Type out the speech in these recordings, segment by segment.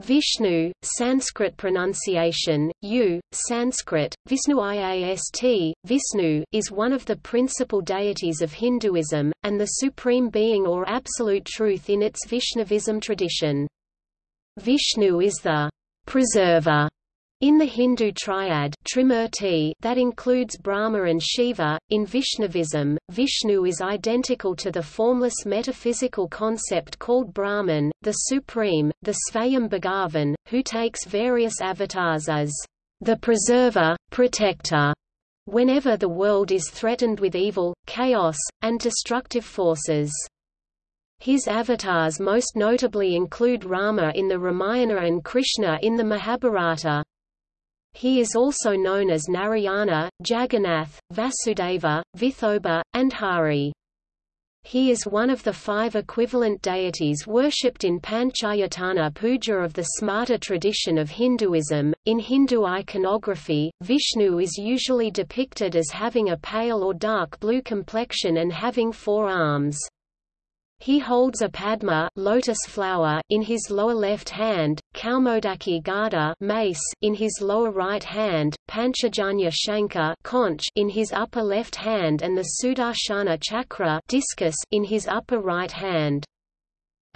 Vishnu, Sanskrit pronunciation, U, Sanskrit, Visnuiast, Vishnu, is one of the principal deities of Hinduism, and the supreme being or absolute truth in its Vaishnavism tradition. Vishnu is the preserver in the Hindu triad Trimurti that includes Brahma and Shiva, in Vaishnavism, Vishnu is identical to the formless metaphysical concept called Brahman, the Supreme, the Svayam Bhagavan, who takes various avatars as the preserver, protector, whenever the world is threatened with evil, chaos, and destructive forces. His avatars most notably include Rama in the Ramayana and Krishna in the Mahabharata. He is also known as Narayana, Jagannath, Vasudeva, Vithoba, and Hari. He is one of the five equivalent deities worshipped in Panchayatana puja of the Smarta tradition of Hinduism. In Hindu iconography, Vishnu is usually depicted as having a pale or dark blue complexion and having four arms. He holds a padma lotus flower in his lower left hand, Kaumodaki Gada mace in his lower right hand, Panchajanya Shankar conch in his upper left hand and the Sudarshana Chakra discus in his upper right hand.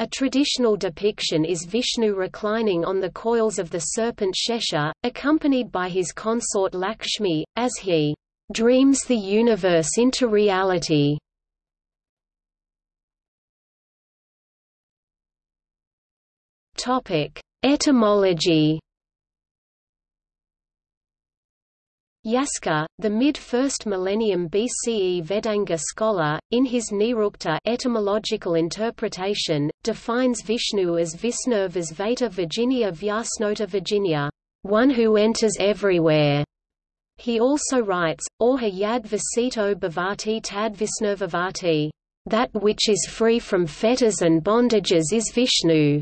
A traditional depiction is Vishnu reclining on the coils of the serpent Shesha, accompanied by his consort Lakshmi, as he dreams the universe into reality. Topic: Etymology. Yaska, the mid-1st millennium BCE Vedanga scholar, in his Nirukta etymological interpretation, defines Vishnu as Visnurvas Vata Virginia Vyasnota Virginia, one who enters everywhere. He also writes, Orha yad vasito bhavati tad Visnurvavati, that which is free from fetters and bondages is Vishnu.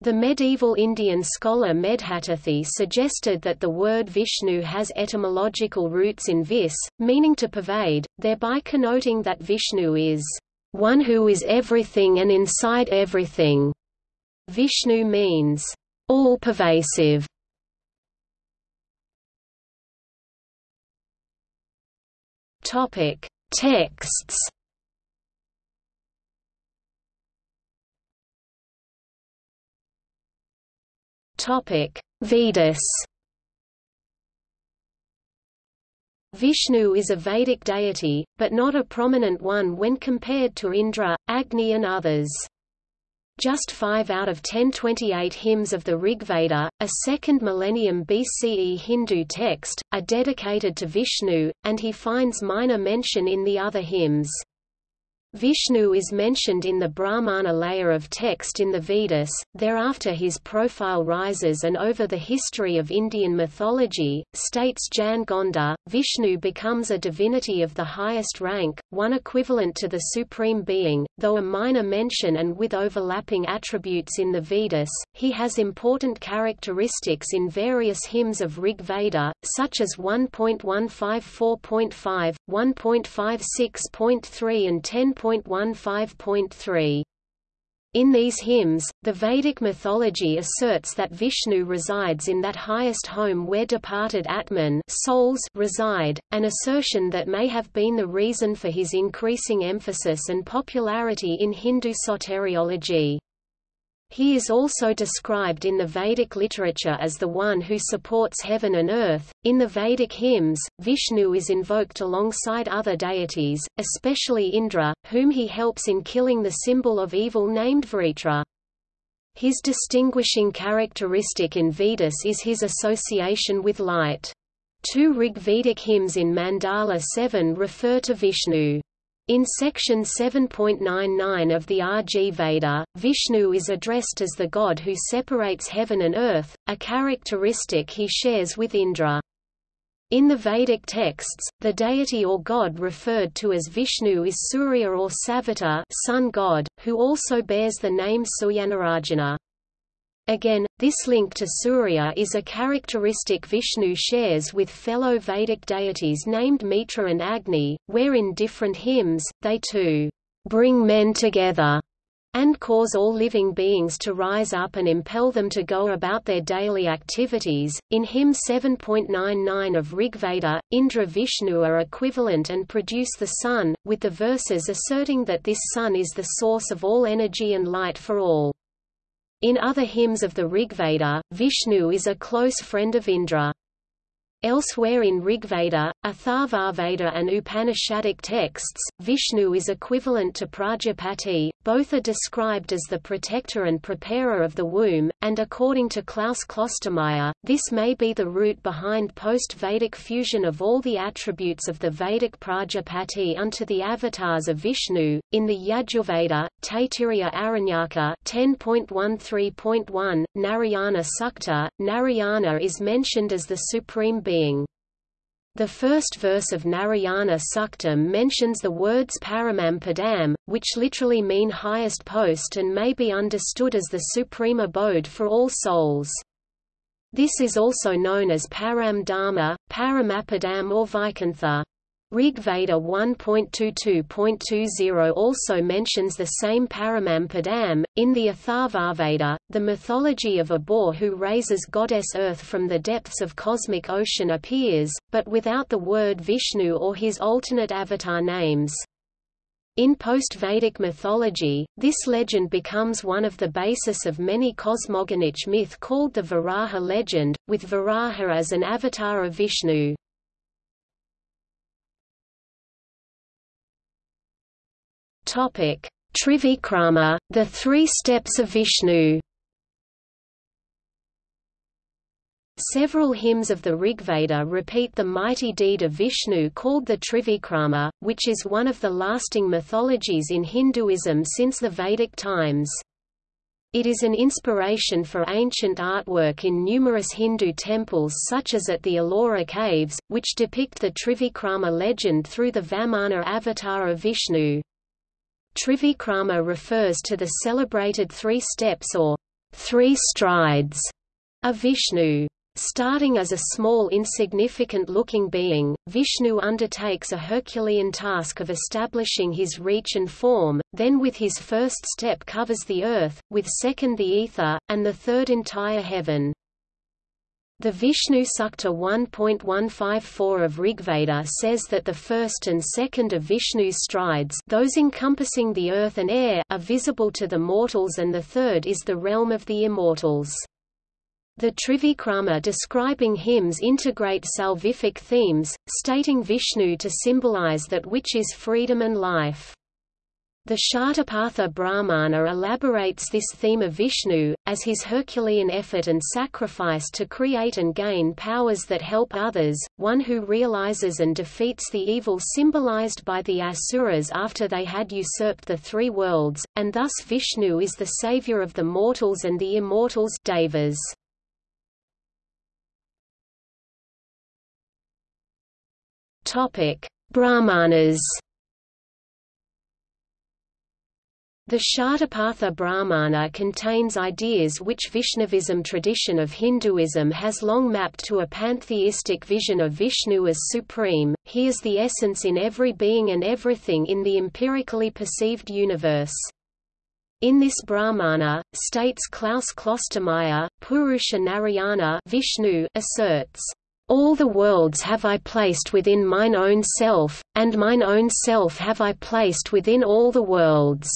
The medieval Indian scholar Medhatithi suggested that the word Vishnu has etymological roots in vis, meaning to pervade, thereby connoting that Vishnu is one who is everything and inside everything. Vishnu means all-pervasive. Topic: Texts Topic: Vedas. Vishnu is a Vedic deity, but not a prominent one when compared to Indra, Agni and others. Just five out of 1028 hymns of the Rigveda, a second millennium BCE Hindu text, are dedicated to Vishnu, and he finds minor mention in the other hymns. Vishnu is mentioned in the Brahmana layer of text in the Vedas, thereafter his profile rises and over the history of Indian mythology, states Jan Gonda, Vishnu becomes a divinity of the highest rank, one equivalent to the Supreme Being, though a minor mention and with overlapping attributes in the Vedas, he has important characteristics in various hymns of Rig Veda, such as 1.154.5, 1.56.3 and 10. 10.15.3. In these hymns, the Vedic mythology asserts that Vishnu resides in that highest home where departed Atman souls reside, an assertion that may have been the reason for his increasing emphasis and popularity in Hindu soteriology. He is also described in the Vedic literature as the one who supports heaven and earth. In the Vedic hymns, Vishnu is invoked alongside other deities, especially Indra, whom he helps in killing the symbol of evil named Vritra. His distinguishing characteristic in Vedas is his association with light. Two Rig Vedic hymns in Mandala 7 refer to Vishnu. In section 7.99 of the RG Veda, Vishnu is addressed as the god who separates heaven and earth, a characteristic he shares with Indra. In the Vedic texts, the deity or god referred to as Vishnu is Surya or Savita sun god, who also bears the name Suryanarayana. Again, this link to Surya is a characteristic Vishnu shares with fellow Vedic deities named Mitra and Agni, where in different hymns, they too bring men together and cause all living beings to rise up and impel them to go about their daily activities. In hymn 7.99 of Rigveda, Indra Vishnu are equivalent and produce the sun, with the verses asserting that this sun is the source of all energy and light for all. In other hymns of the Rigveda, Vishnu is a close friend of Indra. Elsewhere in Rigveda, Atharvaveda and Upanishadic texts, Vishnu is equivalent to Prajapati, both are described as the protector and preparer of the womb, and according to Klaus Klostermaier, this may be the root behind post-Vedic fusion of all the attributes of the Vedic Prajapati unto the avatars of Vishnu. In the Yajurveda, Taittiriya Aranyaka 10.13.1, Narayana Sukta, Narayana is mentioned as the supreme being. The first verse of Narayana Suktam mentions the words Paramam Padam, which literally mean highest post and may be understood as the supreme abode for all souls. This is also known as Param Dharma, Paramapadam or Vaikuntha. Rig Veda 1.22.20 also mentions the same Paramam Padam. In the Atharvaveda, the mythology of a boar who raises goddess Earth from the depths of cosmic ocean appears, but without the word Vishnu or his alternate avatar names. In post-Vedic mythology, this legend becomes one of the basis of many cosmogonic myth called the Varaha legend, with Varaha as an avatar of Vishnu. Topic: Trivikrama, the three steps of Vishnu. Several hymns of the Rigveda repeat the mighty deed of Vishnu called the Trivikrama, which is one of the lasting mythologies in Hinduism since the Vedic times. It is an inspiration for ancient artwork in numerous Hindu temples such as at the Ellora caves, which depict the Trivikrama legend through the Vamana avatar of Vishnu. Trivikrama refers to the celebrated three steps or three strides of Vishnu. Starting as a small insignificant-looking being, Vishnu undertakes a Herculean task of establishing his reach and form, then with his first step covers the earth, with second the ether, and the third entire heaven. The Vishnu Sukta 1.154 of Rigveda says that the first and second of Vishnu's strides those encompassing the earth and air are visible to the mortals and the third is the realm of the immortals. The Trivikrama describing hymns integrate salvific themes, stating Vishnu to symbolize that which is freedom and life. The Shatapatha Brahmana elaborates this theme of Vishnu, as his Herculean effort and sacrifice to create and gain powers that help others, one who realizes and defeats the evil symbolized by the Asuras after they had usurped the three worlds, and thus Vishnu is the savior of the mortals and the immortals devas. Brahmanas The Shatapatha Brahmana contains ideas which Vaishnavism tradition of Hinduism has long mapped to a pantheistic vision of Vishnu as supreme, he is the essence in every being and everything in the empirically perceived universe. In this Brahmana, states Klaus Klostermaier, Purusha Narayana Vishnu asserts, all the worlds have I placed within mine own self, and mine own self have I placed within all the worlds.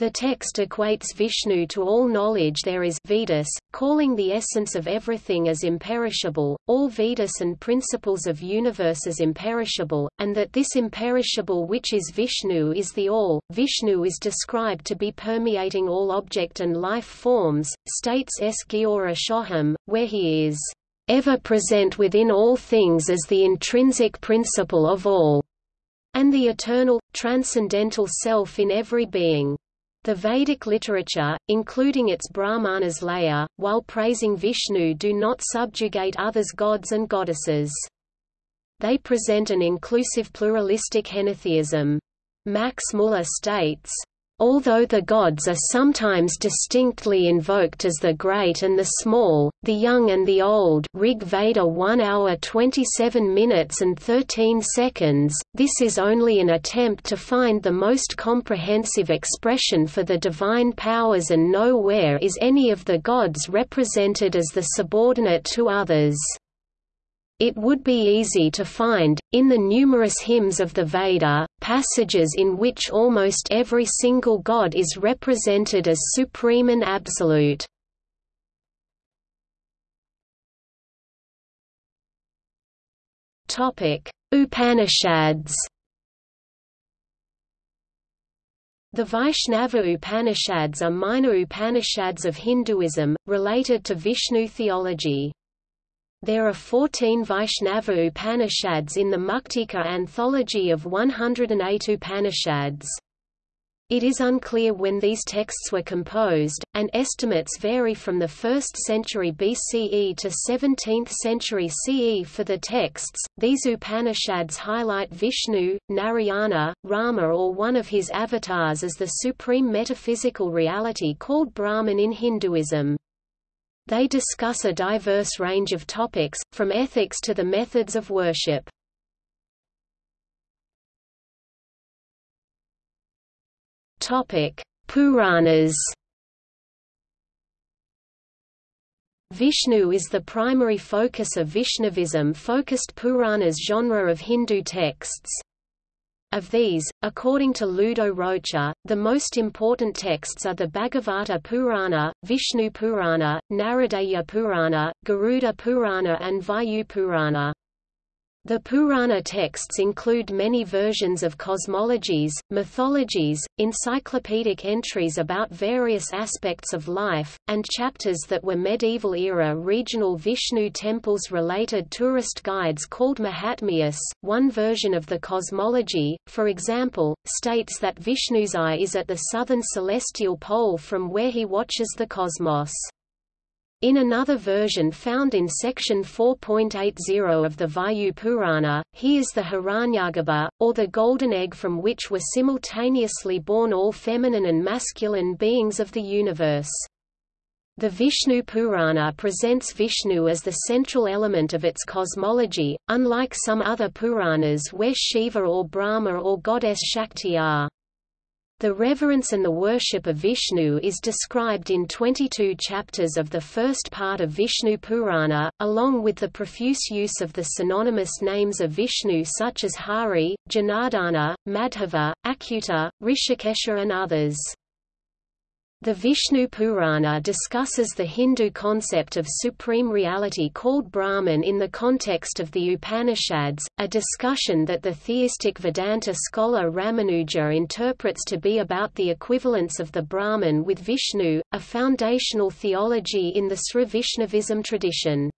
The text equates Vishnu to all knowledge there is Vedas, calling the essence of everything as imperishable, all Vedas and principles of universe as imperishable, and that this imperishable which is Vishnu is the all. Vishnu is described to be permeating all object and life forms, states S. Giora Shoham, where he is ever present within all things as the intrinsic principle of all, and the eternal, transcendental self in every being. The Vedic literature, including its Brahmanas layer, while praising Vishnu do not subjugate others gods and goddesses. They present an inclusive pluralistic henotheism. Max Muller states, Although the gods are sometimes distinctly invoked as the great and the small, the young and the old Rig Veda 1 hour 27 minutes and 13 seconds, this is only an attempt to find the most comprehensive expression for the divine powers and nowhere is any of the gods represented as the subordinate to others. It would be easy to find, in the numerous hymns of the Veda, passages in which almost every single god is represented as supreme and absolute. Upanishads The Vaishnava Upanishads are minor Upanishads of Hinduism, related to Vishnu theology. There are 14 Vaishnava Upanishads in the Muktika anthology of 108 Upanishads. It is unclear when these texts were composed, and estimates vary from the 1st century BCE to 17th century CE for the texts. These Upanishads highlight Vishnu, Narayana, Rama, or one of his avatars as the supreme metaphysical reality called Brahman in Hinduism. They discuss a diverse range of topics, from ethics to the methods of worship. Puranas Vishnu is the primary focus of Vaishnavism-focused Puranas genre of Hindu texts. Of these, according to Ludo Rocher, the most important texts are the Bhagavata Purana, Vishnu Purana, Naradiya Purana, Garuda Purana and Vayu Purana. The Purana texts include many versions of cosmologies, mythologies, encyclopedic entries about various aspects of life, and chapters that were medieval-era regional Vishnu temples related tourist guides called Mahatmyas. One version of the cosmology, for example, states that Vishnu's eye is at the southern celestial pole from where he watches the cosmos. In another version found in section 4.80 of the Vayu Purana, he is the Hiranyagarbha, or the golden egg from which were simultaneously born all feminine and masculine beings of the universe. The Vishnu Purana presents Vishnu as the central element of its cosmology, unlike some other Puranas where Shiva or Brahma or goddess Shakti are. The reverence and the worship of Vishnu is described in 22 chapters of the first part of Vishnu Purana, along with the profuse use of the synonymous names of Vishnu such as Hari, Janardana, Madhava, Akuta, Rishikesha and others. The Vishnu Purana discusses the Hindu concept of supreme reality called Brahman in the context of the Upanishads, a discussion that the theistic Vedanta scholar Ramanuja interprets to be about the equivalence of the Brahman with Vishnu, a foundational theology in the Sri Vaishnavism tradition.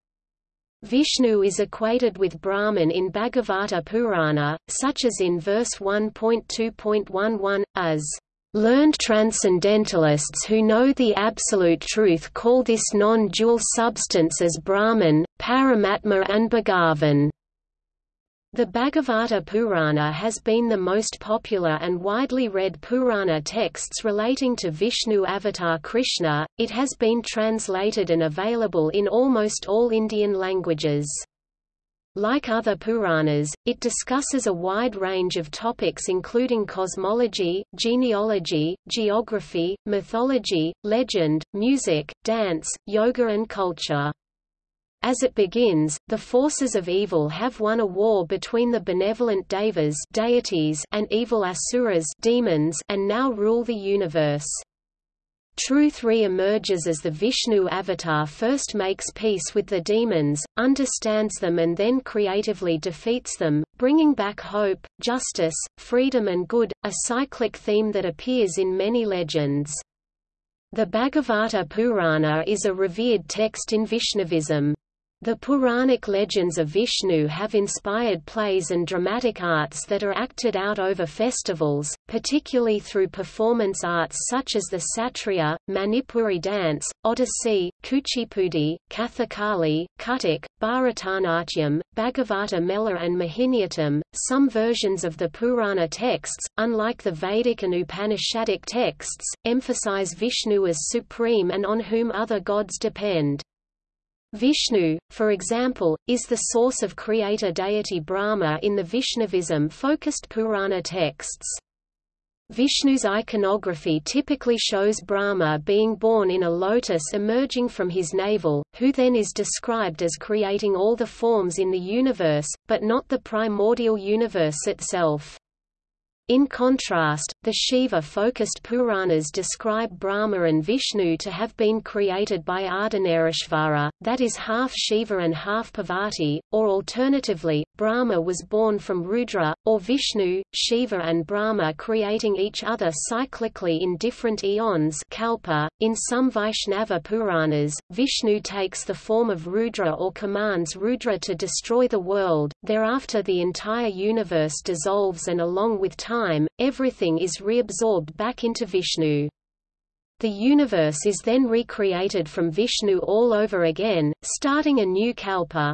Vishnu is equated with Brahman in Bhagavata Purana, such as in verse 1.2.11, as Learned transcendentalists who know the absolute truth call this non-dual substance as Brahman, Paramatma and Bhagavan. The Bhagavata Purana has been the most popular and widely read Purana texts relating to Vishnu avatar Krishna, it has been translated and available in almost all Indian languages. Like other Puranas, it discusses a wide range of topics including cosmology, genealogy, geography, mythology, legend, music, dance, yoga and culture. As it begins, the forces of evil have won a war between the benevolent devas deities and evil asuras demons and now rule the universe. Truth re-emerges as the Vishnu avatar first makes peace with the demons, understands them and then creatively defeats them, bringing back hope, justice, freedom and good, a cyclic theme that appears in many legends. The Bhagavata Purana is a revered text in Vaishnavism. The Puranic legends of Vishnu have inspired plays and dramatic arts that are acted out over festivals, particularly through performance arts such as the Satriya, Manipuri dance, Odissi, Kuchipudi, Kathakali, Kathak, Bharatanatyam, Bhagavata Mela and Mohiniyattam. Some versions of the Purana texts, unlike the Vedic and Upanishadic texts, emphasize Vishnu as supreme and on whom other gods depend. Vishnu, for example, is the source of creator deity Brahma in the Vaishnavism-focused Purana texts. Vishnu's iconography typically shows Brahma being born in a lotus emerging from his navel, who then is described as creating all the forms in the universe, but not the primordial universe itself. In contrast, the Shiva-focused Puranas describe Brahma and Vishnu to have been created by Ardhanarishvara, that is half Shiva and half Parvati, or alternatively, Brahma was born from Rudra, or Vishnu, Shiva and Brahma creating each other cyclically in different eons kalpa. .In some Vaishnava Puranas, Vishnu takes the form of Rudra or commands Rudra to destroy the world, thereafter the entire universe dissolves and along with time time, everything is reabsorbed back into Vishnu. The universe is then recreated from Vishnu all over again, starting a new kalpa.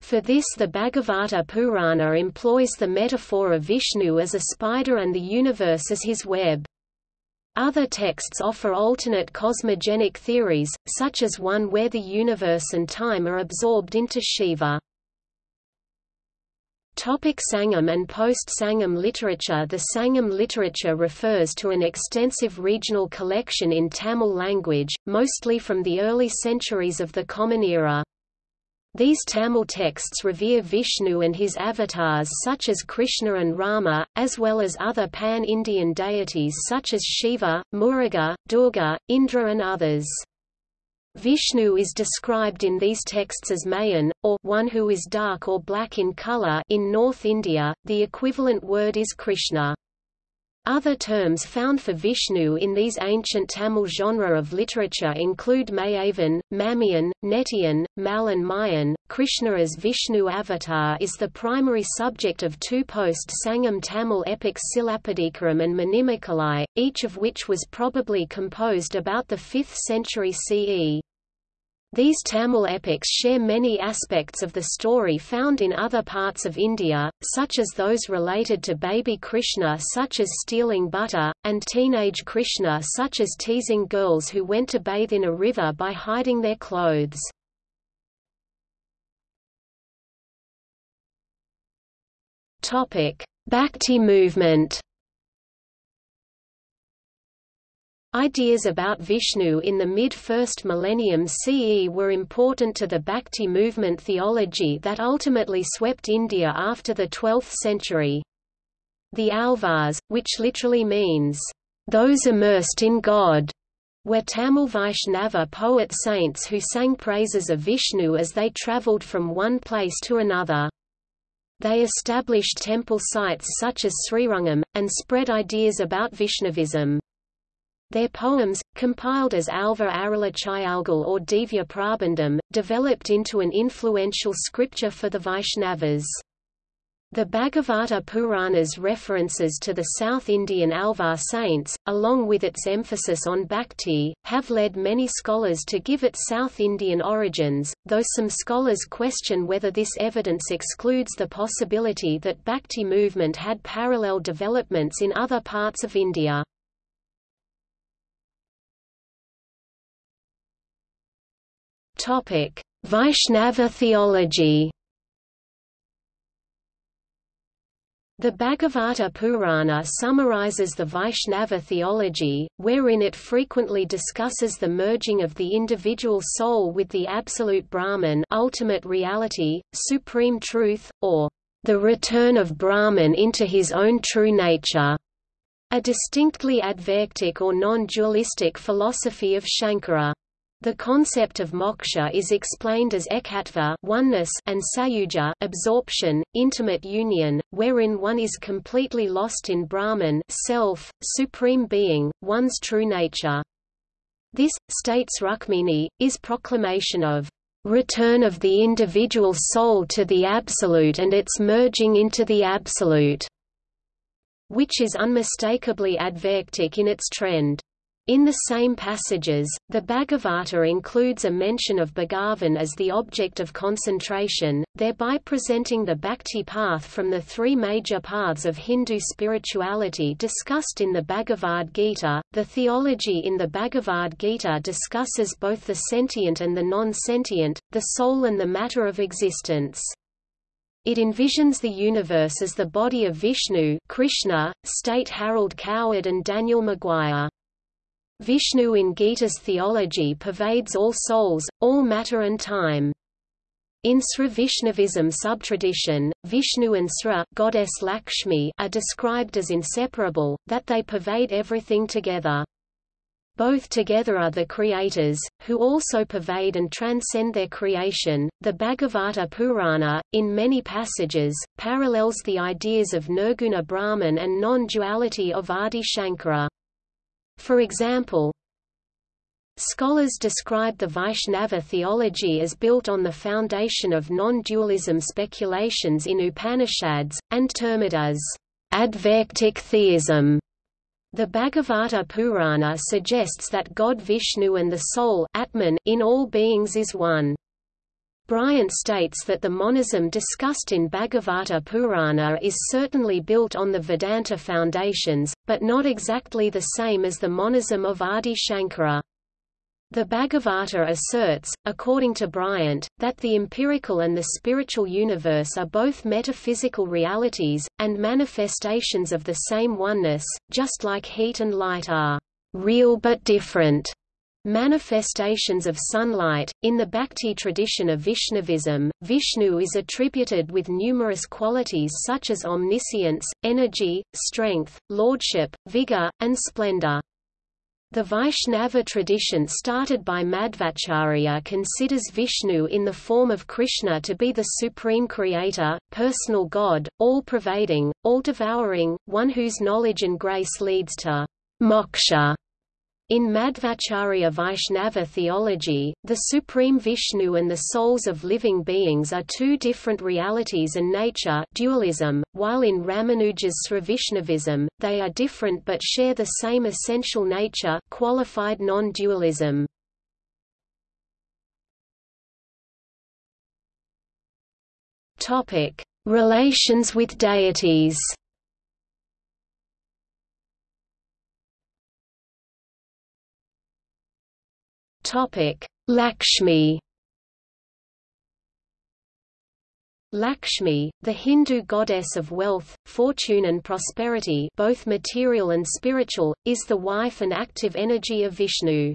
For this the Bhagavata Purana employs the metaphor of Vishnu as a spider and the universe as his web. Other texts offer alternate cosmogenic theories, such as one where the universe and time are absorbed into Shiva. Topic Sangam and post-Sangam literature The Sangam literature refers to an extensive regional collection in Tamil language, mostly from the early centuries of the Common Era. These Tamil texts revere Vishnu and his avatars such as Krishna and Rama, as well as other pan-Indian deities such as Shiva, Muruga, Durga, Indra and others. Vishnu is described in these texts as Mayan, or one who is dark or black in color in North India, the equivalent word is Krishna. Other terms found for Vishnu in these ancient Tamil genre of literature include Mayavan, Mamiyan, Netiyan, Mal and Mayan. Krishna as Vishnu avatar is the primary subject of two post-Sangam Tamil epics Silapadikaram and Manimekalai, each of which was probably composed about the 5th century CE. These Tamil epics share many aspects of the story found in other parts of India, such as those related to baby Krishna such as stealing butter, and teenage Krishna such as teasing girls who went to bathe in a river by hiding their clothes. Bhakti movement Ideas about Vishnu in the mid-first millennium CE were important to the Bhakti movement theology that ultimately swept India after the 12th century. The Alvars, which literally means, "...those immersed in God", were Tamil Vaishnava poet saints who sang praises of Vishnu as they travelled from one place to another. They established temple sites such as Srirangam, and spread ideas about Vaishnavism. Their poems, compiled as Alva Arulachayalgal or Divya Prabandham, developed into an influential scripture for the Vaishnavas. The Bhagavata Purana's references to the South Indian Alvar saints, along with its emphasis on bhakti, have led many scholars to give it South Indian origins, though some scholars question whether this evidence excludes the possibility that bhakti movement had parallel developments in other parts of India. Vaishnava theology. The Bhagavata Purana summarizes the Vaishnava theology, wherein it frequently discusses the merging of the individual soul with the absolute Brahman ultimate reality, supreme truth, or the return of Brahman into his own true nature, a distinctly advaitic or non-dualistic philosophy of Shankara. The concept of moksha is explained as ekatva oneness and sayuja absorption, intimate union, wherein one is completely lost in Brahman self, supreme being, one's true nature. This, states Rukmini, is proclamation of return of the individual soul to the Absolute and its merging into the Absolute, which is unmistakably advaitic in its trend. In the same passages, the Bhagavata includes a mention of Bhagavan as the object of concentration, thereby presenting the bhakti path from the three major paths of Hindu spirituality discussed in the Bhagavad Gita. The theology in the Bhagavad Gita discusses both the sentient and the non-sentient, the soul and the matter of existence. It envisions the universe as the body of Vishnu Krishna, state Harold Coward and Daniel Maguire. Vishnu in Gita's theology pervades all souls, all matter and time. In Sri Vaishnavism subtradition, Vishnu and Sri goddess Lakshmi are described as inseparable, that they pervade everything together. Both together are the creators, who also pervade and transcend their creation. The Bhagavata Purana, in many passages, parallels the ideas of Nirguna Brahman and non-duality of Adi Shankara. For example, Scholars describe the Vaishnava theology as built on the foundation of non-dualism speculations in Upanishads, and term it as advaitic theism. The Bhagavata Purana suggests that God Vishnu and the soul Atman in all beings is one. Bryant states that the monism discussed in Bhagavata Purana is certainly built on the Vedanta foundations, but not exactly the same as the monism of Adi Shankara. The Bhagavata asserts, according to Bryant, that the empirical and the spiritual universe are both metaphysical realities, and manifestations of the same oneness, just like heat and light are real but different. Manifestations of sunlight. In the Bhakti tradition of Vaishnavism, Vishnu is attributed with numerous qualities such as omniscience, energy, strength, lordship, vigor, and splendor. The Vaishnava tradition started by Madhvacharya considers Vishnu in the form of Krishna to be the supreme creator, personal God, all-pervading, all-devouring, one whose knowledge and grace leads to moksha in Madhvacharya Vaishnava theology, the Supreme Vishnu and the souls of living beings are two different realities and nature dualism, while in Ramanuja's Srivaishnavism, they are different but share the same essential nature qualified non-dualism. Relations with deities Topic: Lakshmi. Lakshmi, the Hindu goddess of wealth, fortune and prosperity both material and spiritual, is the wife and active energy of Vishnu.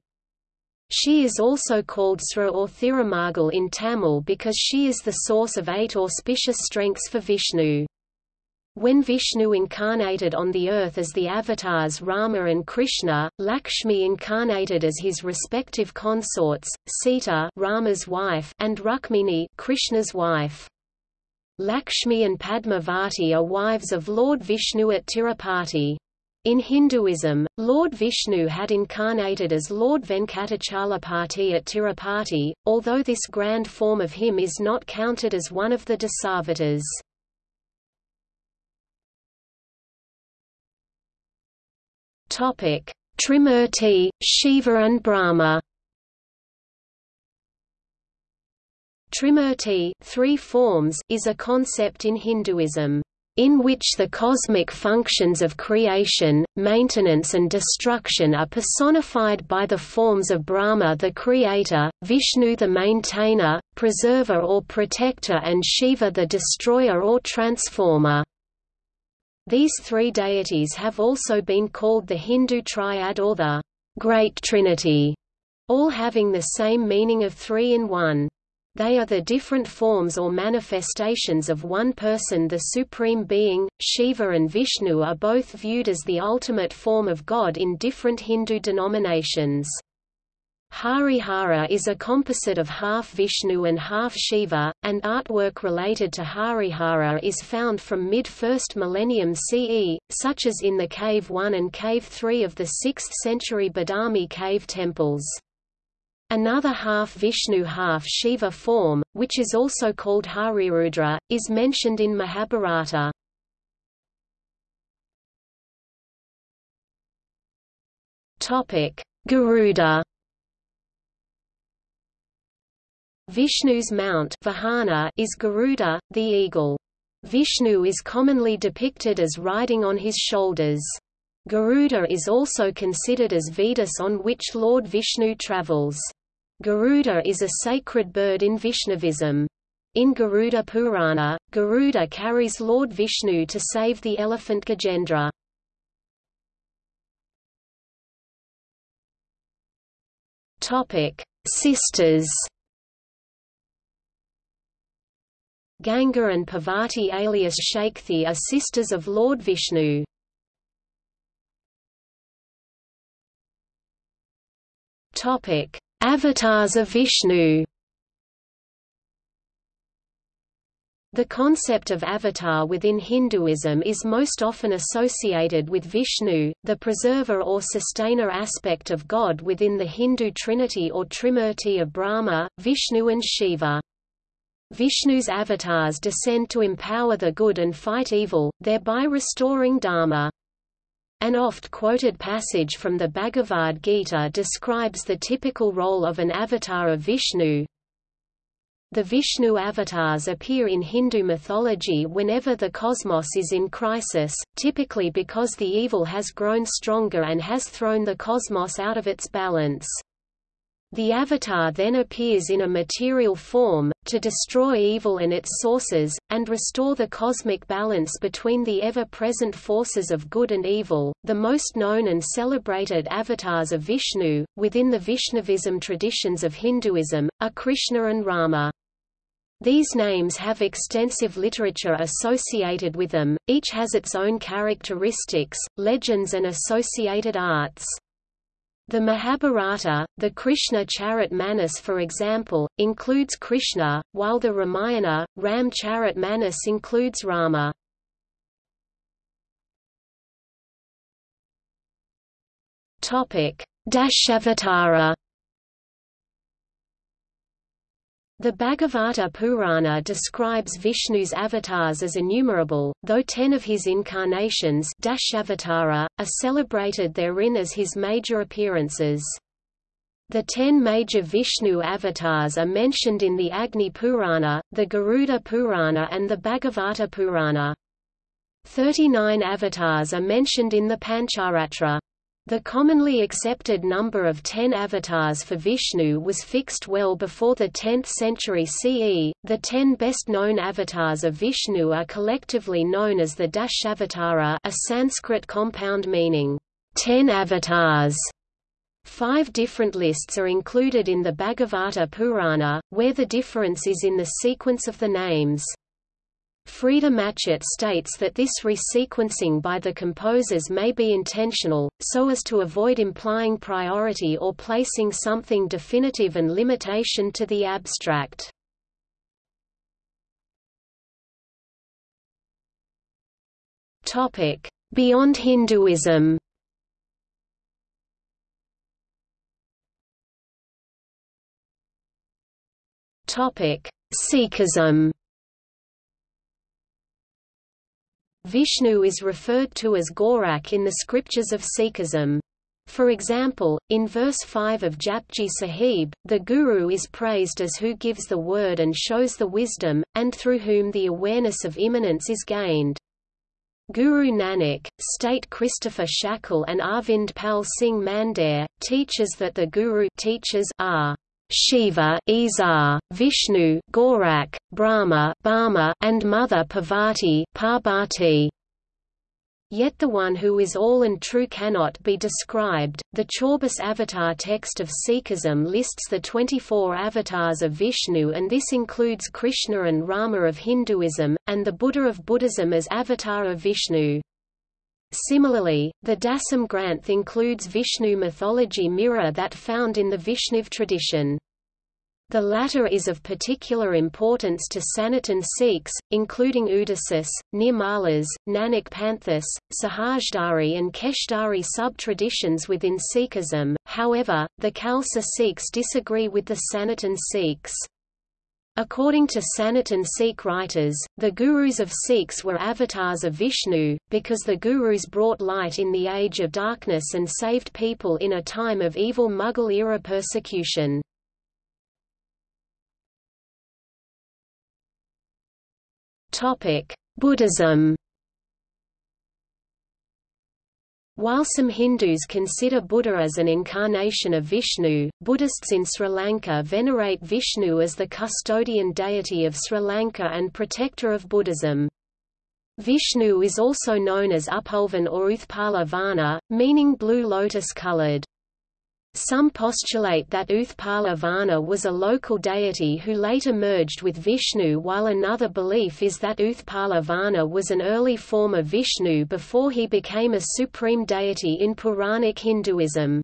She is also called Sri or Thirumagal in Tamil because she is the source of eight auspicious strengths for Vishnu. When Vishnu incarnated on the earth as the avatars Rama and Krishna, Lakshmi incarnated as his respective consorts, Sita Rama's wife and Rukmini Krishna's wife. Lakshmi and Padmavati are wives of Lord Vishnu at Tirupati. In Hinduism, Lord Vishnu had incarnated as Lord Venkatachalapati at Tirupati, although this grand form of him is not counted as one of the Dasavatars. Topic: Trimurti, Shiva and Brahma. Trimurti, three forms, is a concept in Hinduism in which the cosmic functions of creation, maintenance and destruction are personified by the forms of Brahma the creator, Vishnu the maintainer, preserver or protector and Shiva the destroyer or transformer. These three deities have also been called the Hindu triad or the Great Trinity, all having the same meaning of three in one. They are the different forms or manifestations of one person the Supreme Being, Shiva and Vishnu are both viewed as the ultimate form of God in different Hindu denominations. Harihara is a composite of half Vishnu and half Shiva, and artwork related to Harihara is found from mid-1st millennium CE, such as in the Cave 1 and Cave 3 of the 6th century Badami cave temples. Another half Vishnu half Shiva form, which is also called Harirudra, is mentioned in Mahabharata. Garuda Vishnu's mount Vahana is Garuda, the eagle. Vishnu is commonly depicted as riding on his shoulders. Garuda is also considered as Vedas on which Lord Vishnu travels. Garuda is a sacred bird in Vaishnavism. In Garuda Purana, Garuda carries Lord Vishnu to save the elephant Gajendra. Sisters. Ganga and Parvati alias Shakthi are sisters of Lord Vishnu. Topic: Avatars of Vishnu The concept of avatar within Hinduism is most often associated with Vishnu, the preserver or sustainer aspect of God within the Hindu trinity or trimurti of Brahma, Vishnu and Shiva. Vishnu's avatars descend to empower the good and fight evil, thereby restoring Dharma. An oft-quoted passage from the Bhagavad Gita describes the typical role of an avatar of Vishnu. The Vishnu avatars appear in Hindu mythology whenever the cosmos is in crisis, typically because the evil has grown stronger and has thrown the cosmos out of its balance. The Avatar then appears in a material form, to destroy evil and its sources, and restore the cosmic balance between the ever-present forces of good and evil. The most known and celebrated avatars of Vishnu, within the Vaishnavism traditions of Hinduism, are Krishna and Rama. These names have extensive literature associated with them, each has its own characteristics, legends and associated arts. The Mahabharata, the Krishna Charit Manas for example, includes Krishna, while the Ramayana, Ram Charit Manas includes Rama. Dashavatara The Bhagavata Purana describes Vishnu's avatars as innumerable, though ten of his incarnations Dashavatara, are celebrated therein as his major appearances. The ten major Vishnu avatars are mentioned in the Agni Purana, the Garuda Purana and the Bhagavata Purana. Thirty-nine avatars are mentioned in the Pancharatra. The commonly accepted number of ten avatars for Vishnu was fixed well before the 10th century CE. The ten best known avatars of Vishnu are collectively known as the Dashavatara, a Sanskrit compound meaning ten avatars. Five different lists are included in the Bhagavata Purana, where the difference is in the sequence of the names. Freda Matchett states that this resequencing by the composers may be intentional, so as to avoid implying priority or placing something definitive and limitation to the abstract. Beyond Hinduism Sikhism Vishnu is referred to as Gorak in the scriptures of Sikhism. For example, in verse 5 of Japji Sahib, the Guru is praised as who gives the word and shows the wisdom, and through whom the awareness of immanence is gained. Guru Nanak, state Christopher Shackle and Arvind Pal Singh Mandair, teaches that the Guru teachers are Shiva Isar, Vishnu Gorak, Brahma Bama, and Mother Parvati Parbati. Yet the one who is all and true cannot be described. The Chaubis Avatar text of Sikhism lists the 24 avatars of Vishnu and this includes Krishna and Rama of Hinduism, and the Buddha of Buddhism as avatar of Vishnu. Similarly, the Dasam Granth includes Vishnu mythology mirror that found in the Vishniv tradition. The latter is of particular importance to Sanatan Sikhs, including Udasis, Nirmalas, Nanak Panthis, Sahajdhari and Keshdari sub-traditions within Sikhism, however, the Khalsa Sikhs disagree with the Sanatan Sikhs. According to Sanatan Sikh writers, the gurus of Sikhs were avatars of Vishnu, because the gurus brought light in the age of darkness and saved people in a time of evil Mughal-era persecution. Buddhism While some Hindus consider Buddha as an incarnation of Vishnu, Buddhists in Sri Lanka venerate Vishnu as the custodian deity of Sri Lanka and protector of Buddhism. Vishnu is also known as Upulvan or Uthpala Varna, meaning blue lotus-colored. Some postulate that Uthpala Varna was a local deity who later merged with Vishnu while another belief is that Uthpala Varna was an early form of Vishnu before he became a supreme deity in Puranic Hinduism.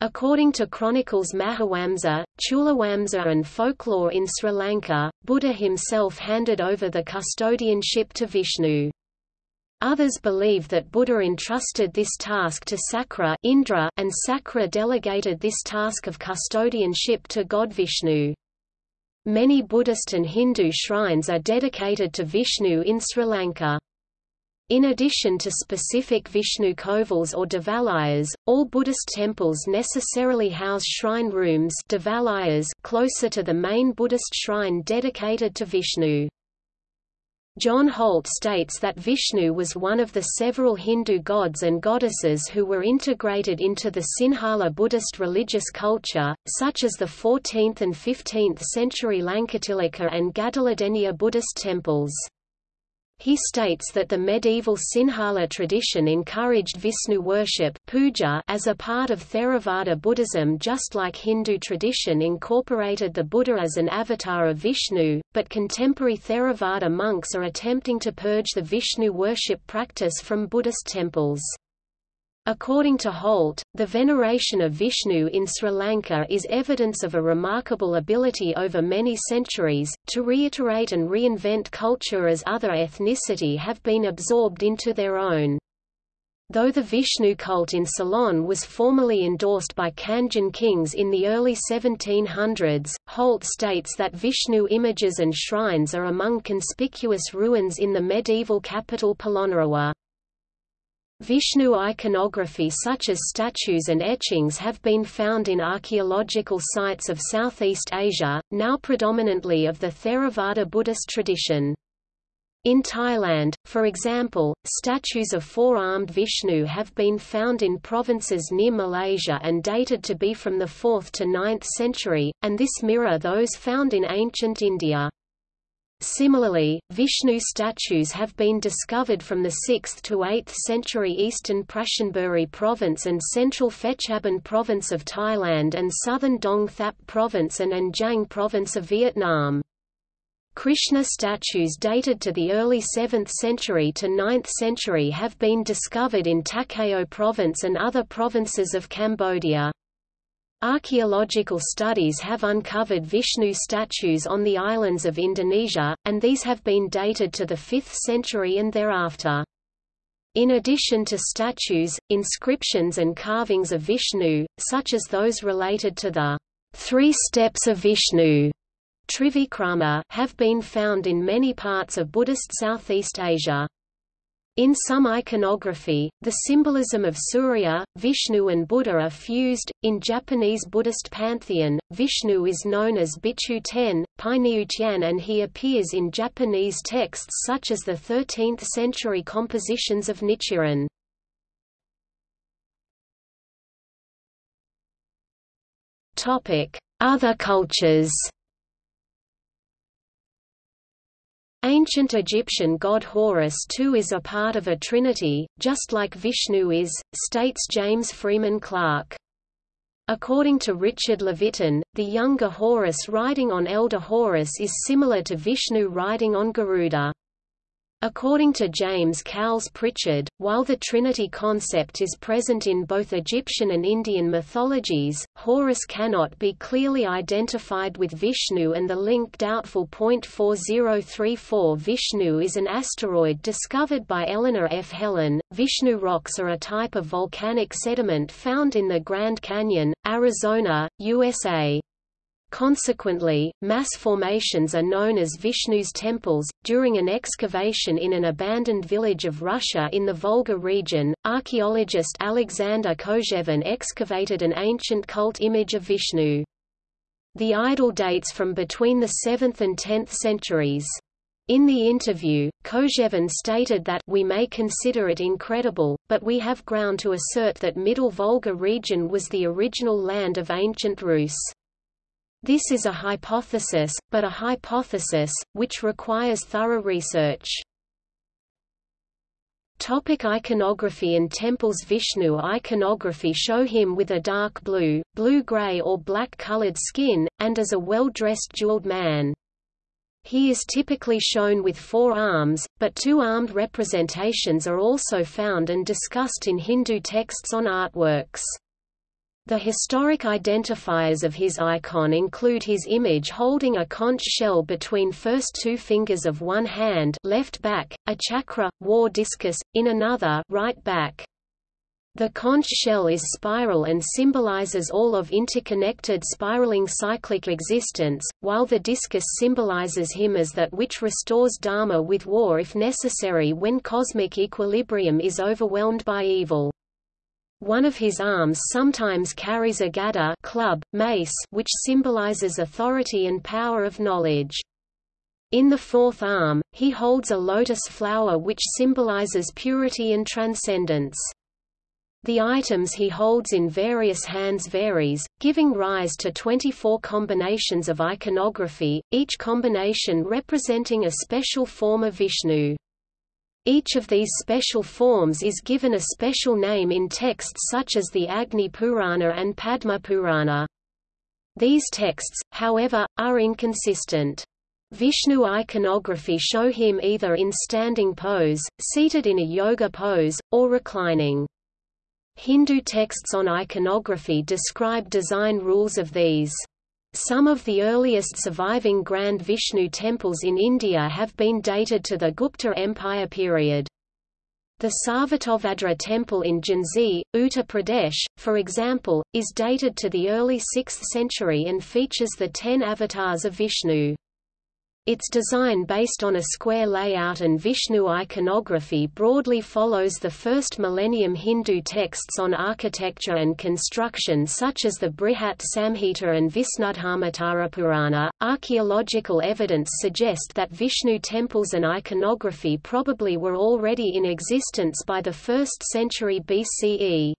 According to chronicles Mahawamsa, Chulawamsa and folklore in Sri Lanka, Buddha himself handed over the custodianship to Vishnu. Others believe that Buddha entrusted this task to Sakra Indra, and Sakra delegated this task of custodianship to god Vishnu. Many Buddhist and Hindu shrines are dedicated to Vishnu in Sri Lanka. In addition to specific Vishnu kovils or devalayas, all Buddhist temples necessarily house shrine rooms closer to the main Buddhist shrine dedicated to Vishnu. John Holt states that Vishnu was one of the several Hindu gods and goddesses who were integrated into the Sinhala Buddhist religious culture, such as the 14th and 15th century Lankatilaka and Gadaladenya Buddhist temples. He states that the medieval Sinhala tradition encouraged Vishnu worship puja as a part of Theravada Buddhism just like Hindu tradition incorporated the Buddha as an avatar of Vishnu, but contemporary Theravada monks are attempting to purge the Vishnu worship practice from Buddhist temples. According to Holt, the veneration of Vishnu in Sri Lanka is evidence of a remarkable ability over many centuries, to reiterate and reinvent culture as other ethnicity have been absorbed into their own. Though the Vishnu cult in Ceylon was formally endorsed by Kandyan kings in the early 1700s, Holt states that Vishnu images and shrines are among conspicuous ruins in the medieval capital Polonnaruwa. Vishnu iconography such as statues and etchings have been found in archaeological sites of Southeast Asia, now predominantly of the Theravada Buddhist tradition. In Thailand, for example, statues of four-armed Vishnu have been found in provinces near Malaysia and dated to be from the 4th to 9th century, and this mirror those found in ancient India. Similarly, Vishnu statues have been discovered from the 6th to 8th century eastern Prachinburi province and central Phetchabun province of Thailand and southern Dong Thap province and An Giang province of Vietnam. Krishna statues dated to the early 7th century to 9th century have been discovered in Takeo province and other provinces of Cambodia. Archaeological studies have uncovered Vishnu statues on the islands of Indonesia, and these have been dated to the 5th century and thereafter. In addition to statues, inscriptions and carvings of Vishnu, such as those related to the three steps of Vishnu Trivikrama, have been found in many parts of Buddhist Southeast Asia. In some iconography, the symbolism of Surya, Vishnu and Buddha are fused. In Japanese Buddhist pantheon, Vishnu is known as Bichu Ten, Pinyu and he appears in Japanese texts such as the 13th-century compositions of Nichiren. Other cultures Ancient Egyptian god Horus too is a part of a trinity, just like Vishnu is, states James Freeman Clarke. According to Richard Leviton, the younger Horus riding on elder Horus is similar to Vishnu riding on Garuda. According to James Cowles Prichard, while the Trinity concept is present in both Egyptian and Indian mythologies, Horus cannot be clearly identified with Vishnu and the link doubtful. 4034 Vishnu is an asteroid discovered by Eleanor F. Helin. Vishnu rocks are a type of volcanic sediment found in the Grand Canyon, Arizona, USA. Consequently, mass formations are known as Vishnu's temples. During an excavation in an abandoned village of Russia in the Volga region, archaeologist Alexander Kozhevin excavated an ancient cult image of Vishnu. The idol dates from between the 7th and 10th centuries. In the interview, Kozhevin stated that we may consider it incredible, but we have ground to assert that Middle Volga region was the original land of ancient Rus. This is a hypothesis, but a hypothesis, which requires thorough research. Topic iconography and temples Vishnu iconography show him with a dark blue, blue-gray or black-colored skin, and as a well-dressed jeweled man. He is typically shown with four arms, but two-armed representations are also found and discussed in Hindu texts on artworks. The historic identifiers of his icon include his image holding a conch shell between first two fingers of one hand left back, a chakra, war discus, in another right back. The conch shell is spiral and symbolizes all of interconnected spiraling cyclic existence, while the discus symbolizes him as that which restores Dharma with war if necessary when cosmic equilibrium is overwhelmed by evil. One of his arms sometimes carries a gada club, mace which symbolizes authority and power of knowledge. In the fourth arm, he holds a lotus flower which symbolizes purity and transcendence. The items he holds in various hands varies, giving rise to 24 combinations of iconography, each combination representing a special form of Vishnu. Each of these special forms is given a special name in texts such as the Agni Purana and Padma Purana. These texts, however, are inconsistent. Vishnu iconography show him either in standing pose, seated in a yoga pose, or reclining. Hindu texts on iconography describe design rules of these. Some of the earliest surviving Grand Vishnu temples in India have been dated to the Gupta Empire period. The Sarvatobhadra temple in Jhansi, Uttar Pradesh, for example, is dated to the early 6th century and features the ten avatars of Vishnu. Its design based on a square layout and Vishnu iconography broadly follows the first millennium Hindu texts on architecture and construction such as the Brihat Samhita and Visnudharmottara Purana. Archaeological evidence suggests that Vishnu temples and iconography probably were already in existence by the 1st century BCE.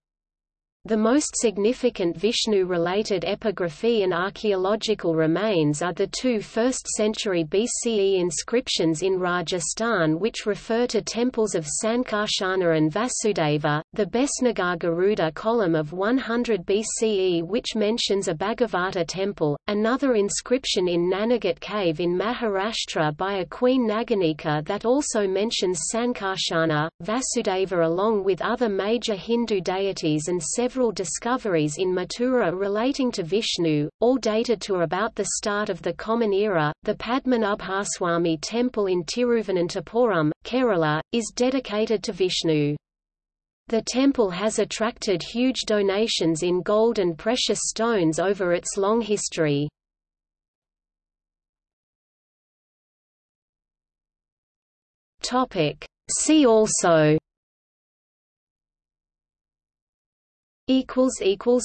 The most significant Vishnu-related epigraphy and archaeological remains are the two 1st century BCE inscriptions in Rajasthan which refer to temples of Sankarshana and Vasudeva, the Besnagar Garuda column of 100 BCE which mentions a Bhagavata temple, another inscription in Naneghat cave in Maharashtra by a queen Naganika that also mentions Sankarshana, Vasudeva along with other major Hindu deities and several several discoveries in Mathura relating to Vishnu, all dated to about the start of the Common Era. The Padmanabhaswamy temple in Tiruvananthapuram, Kerala, is dedicated to Vishnu. The temple has attracted huge donations in gold and precious stones over its long history. See also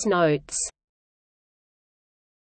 notes